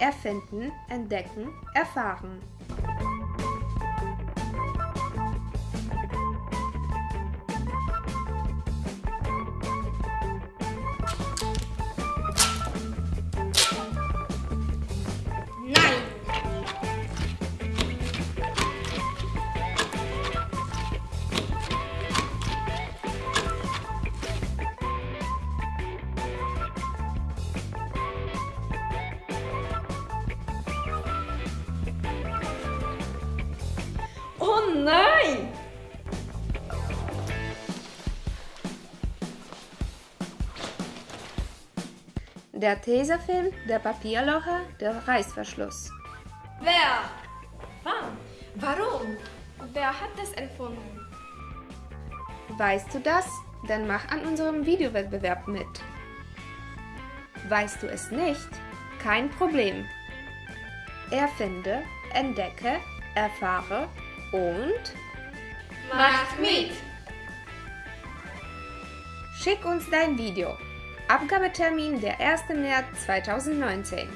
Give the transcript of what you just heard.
Erfinden, entdecken, erfahren. Oh nein! Der Tesafilm, der Papierlocher, der Reißverschluss. Wer? Wann? Warum? Wer hat das erfunden? Weißt du das? Dann mach an unserem Videowettbewerb mit. Weißt du es nicht? Kein Problem. Erfinde, entdecke, erfahre und Macht mit! schick uns dein Video. Abgabetermin der 1. März 2019.